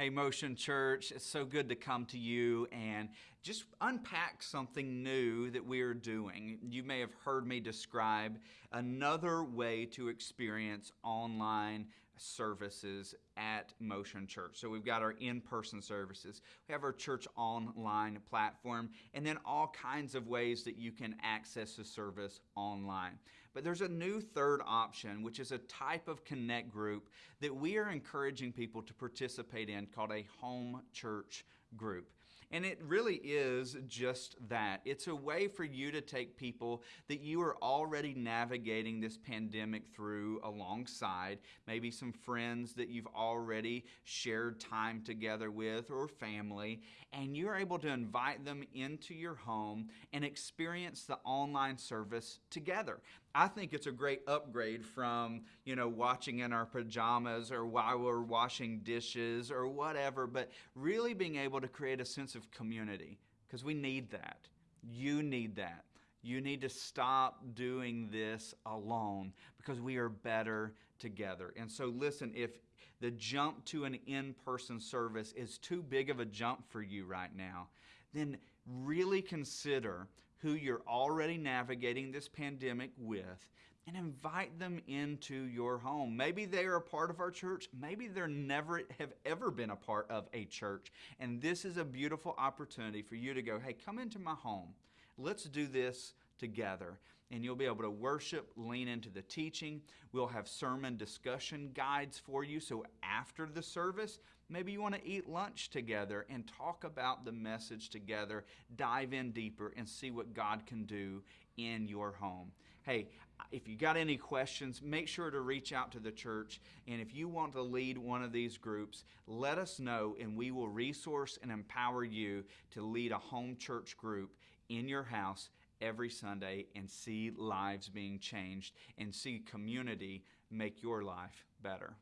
Hey, Motion Church, it's so good to come to you and just unpack something new that we are doing. You may have heard me describe another way to experience online services at Motion Church. So we've got our in-person services, we have our church online platform, and then all kinds of ways that you can access the service online. But there's a new third option, which is a type of connect group that we are encouraging people to participate in called a home church group. And it really is just that. It's a way for you to take people that you are already navigating this pandemic through alongside, maybe some friends that you've already shared time together with or family, and you're able to invite them into your home and experience the online service together. I think it's a great upgrade from, you know, watching in our pajamas or while we're washing dishes or whatever, but really being able to create a sense of community because we need that. You need that. You need to stop doing this alone because we are better together. And so, listen, if the jump to an in person service is too big of a jump for you right now, then really consider who you're already navigating this pandemic with and invite them into your home. Maybe they are a part of our church. Maybe they're never have ever been a part of a church. And this is a beautiful opportunity for you to go, hey, come into my home. Let's do this together. And you'll be able to worship, lean into the teaching. We'll have sermon discussion guides for you. So after the service, maybe you want to eat lunch together and talk about the message together, dive in deeper, and see what God can do in your home. Hey, if you got any questions, make sure to reach out to the church. And if you want to lead one of these groups, let us know and we will resource and empower you to lead a home church group in your house every Sunday and see lives being changed and see community make your life better.